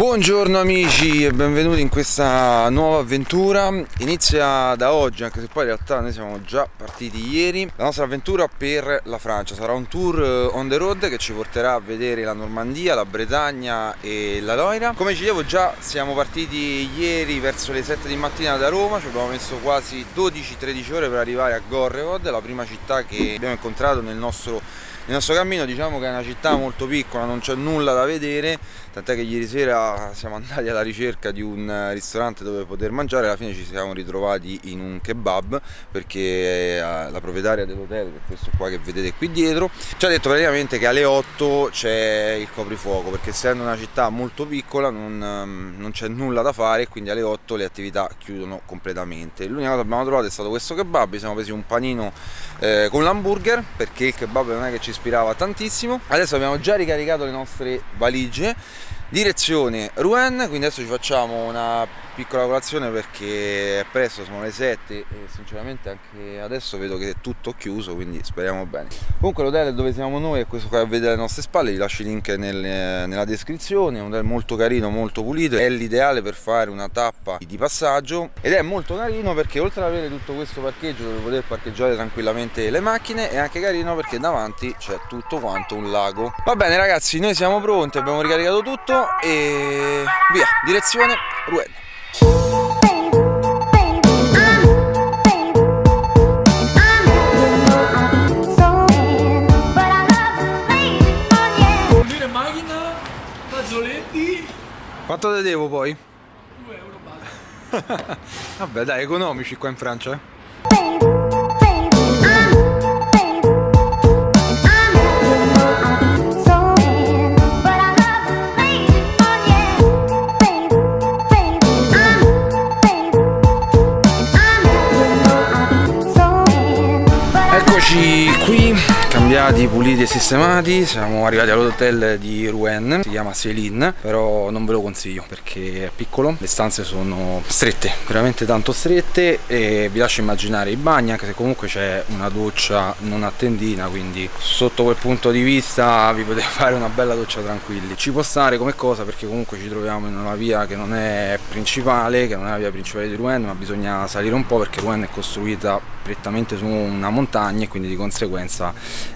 Buongiorno amici e benvenuti in questa nuova avventura. Inizia da oggi anche se poi in realtà noi siamo già partiti ieri. La nostra avventura per la Francia. Sarà un tour eh, on the road che ci porterà a vedere la Normandia, la Bretagna e la Loira. Come ci dicevo già siamo partiti ieri verso le 7 di mattina da Roma. Ci abbiamo messo quasi 12-13 ore per arrivare a Gorrevod La prima città che abbiamo incontrato nel nostro il nostro cammino diciamo che è una città molto piccola, non c'è nulla da vedere, tant'è che ieri sera siamo andati alla ricerca di un ristorante dove poter mangiare, alla fine ci siamo ritrovati in un kebab perché la proprietaria dell'hotel, questo qua che vedete qui dietro, ci ha detto praticamente che alle 8 c'è il coprifuoco perché essendo una città molto piccola non, non c'è nulla da fare quindi alle 8 le attività chiudono completamente. L'unica cosa che abbiamo trovato è stato questo kebab, ci siamo presi un panino eh, con l'hamburger perché il kebab non è che ci ispirava tantissimo. Adesso abbiamo già ricaricato le nostre valigie. Direzione Rouen quindi adesso ci facciamo una piccola colazione perché è presto, sono le 7 e sinceramente anche adesso vedo che è tutto chiuso quindi speriamo bene. Comunque l'hotel dove siamo noi è questo qua a vedere alle nostre spalle vi lascio il link nel, nella descrizione è un hotel molto carino, molto pulito è l'ideale per fare una tappa di passaggio ed è molto carino perché oltre ad avere tutto questo parcheggio dove poter parcheggiare tranquillamente le macchine è anche carino perché davanti c'è tutto quanto un lago. Va bene ragazzi noi siamo pronti abbiamo ricaricato tutto e via direzione Rouen Quanto te devo poi? 2 euro basta. Vabbè dai, economici qua in Francia. Eccoci qui cambiati, puliti e sistemati. Siamo arrivati all'hotel di Rouen. Si chiama Céline però non ve lo consiglio perché è piccolo. Le stanze sono strette veramente tanto strette e vi lascio immaginare i bagni anche se comunque c'è una doccia non a tendina quindi sotto quel punto di vista vi potete fare una bella doccia tranquilli. Ci può stare come cosa perché comunque ci troviamo in una via che non è principale che non è la via principale di Rouen ma bisogna salire un po' perché Rouen è costruita prettamente su una montagna e quindi di conseguenza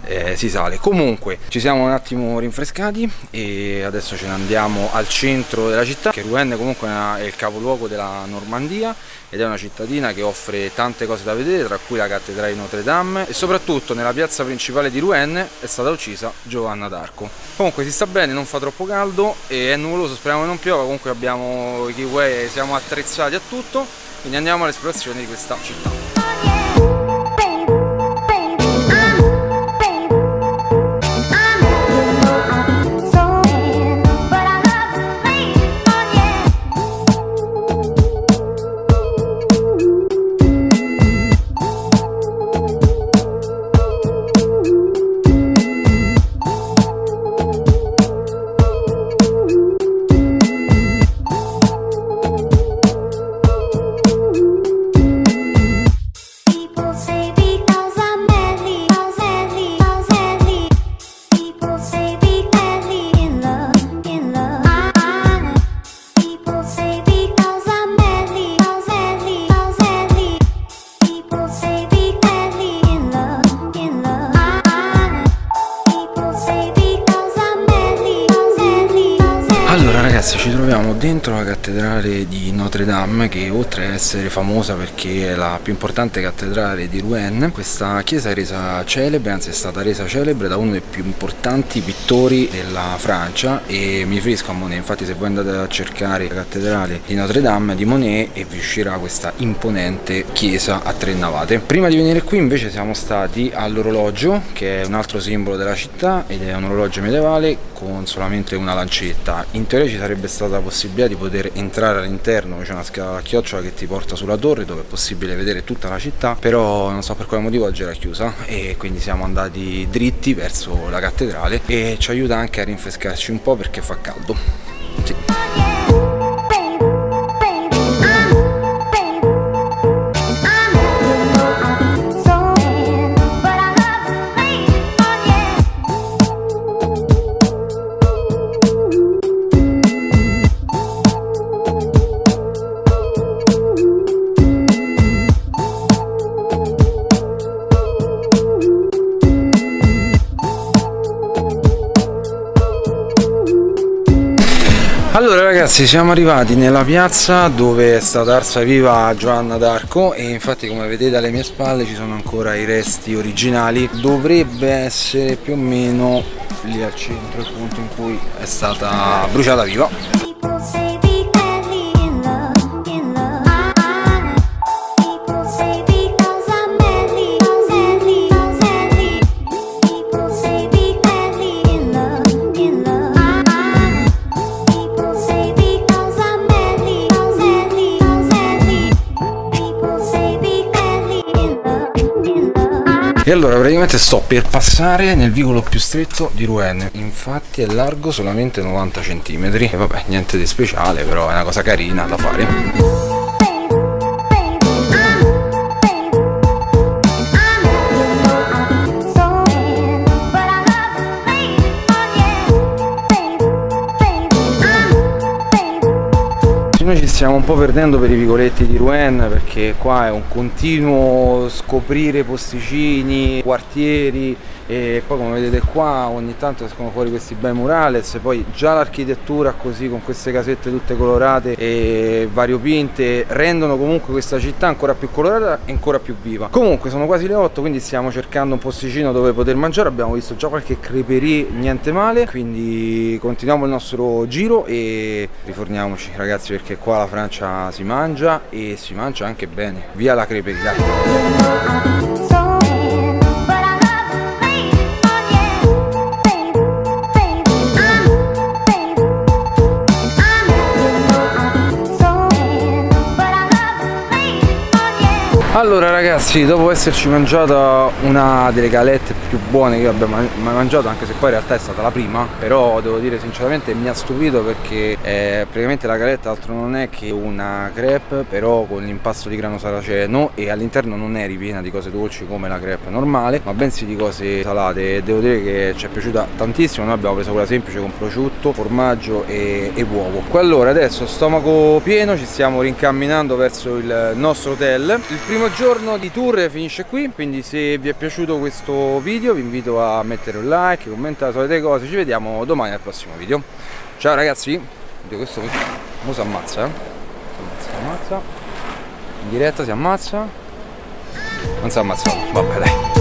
eh, si sale. Comunque ci siamo un attimo rinfrescati e adesso ce ne andiamo al centro della città che Rouen comunque è il capoluogo della Normandia ed è una cittadina che offre tante cose da vedere tra cui la cattedrale di Notre Dame e soprattutto nella piazza principale di Rouen è stata uccisa Giovanna d'Arco. Comunque si sta bene non fa troppo caldo e è nuvoloso speriamo che non piova comunque abbiamo i kiwi siamo attrezzati a tutto quindi andiamo all'esplorazione di questa città ragazzi ci troviamo dentro la cattedrale di Notre Dame che oltre ad essere famosa perché è la più importante cattedrale di Rouen questa chiesa è resa celebre, anzi è stata resa celebre da uno dei più importanti pittori della Francia. E mi riferisco a Monet. Infatti se voi andate a cercare la cattedrale di Notre Dame di Monet e vi uscirà questa imponente chiesa a tre navate. Prima di venire qui invece siamo stati all'orologio che è un altro simbolo della città ed è un orologio medievale con solamente una lancetta. In teoria ci sarebbe sarebbe stata la possibilità di poter entrare all'interno c'è una scala a chiocciola che ti porta sulla torre dove è possibile vedere tutta la città però non so per quale motivo oggi era chiusa e quindi siamo andati dritti verso la cattedrale e ci aiuta anche a rinfrescarci un po' perché fa caldo Allora ragazzi siamo arrivati nella piazza dove è stata arsa viva Giovanna d'Arco e infatti come vedete alle mie spalle ci sono ancora i resti originali. Dovrebbe essere più o meno lì al centro il punto in cui è stata bruciata viva E allora praticamente sto per passare nel vicolo più stretto di Rouen. Infatti è largo solamente 90 cm E vabbè niente di speciale però è una cosa carina da fare noi ci stiamo un po' perdendo per i vicoletti di Rouen perché qua è un continuo scoprire posticini, quartieri e poi come vedete qua ogni tanto escono fuori questi bei murales poi già l'architettura così con queste casette tutte colorate e variopinte rendono comunque questa città ancora più colorata e ancora più viva. Comunque sono quasi le 8 quindi stiamo cercando un posticino dove poter mangiare. Abbiamo visto già qualche creperie niente male. Quindi continuiamo il nostro giro e riforniamoci ragazzi perché qua la Francia si mangia e si mangia anche bene. Via la creperia Allora ragazzi, dopo esserci mangiata una delle galette più buone che abbia mai mangiato, anche se poi in realtà è stata la prima, però devo dire sinceramente mi ha stupito perché eh, praticamente la galetta altro non è che una crepe, però con l'impasto di grano saraceno e all'interno non è ripiena di cose dolci come la crepe normale, ma bensì di cose salate e devo dire che ci è piaciuta tantissimo, noi abbiamo preso quella semplice con prosciutto, formaggio e, e uovo. Allora adesso stomaco pieno, ci stiamo rincamminando verso il nostro hotel. Il primo primo giorno di tour finisce qui quindi se vi è piaciuto questo video vi invito a mettere un like commentare le solite cose ci vediamo domani al prossimo video. Ciao ragazzi questo mo si ammazza eh? si ammazza in diretta si ammazza. Non si ammazza vabbè dai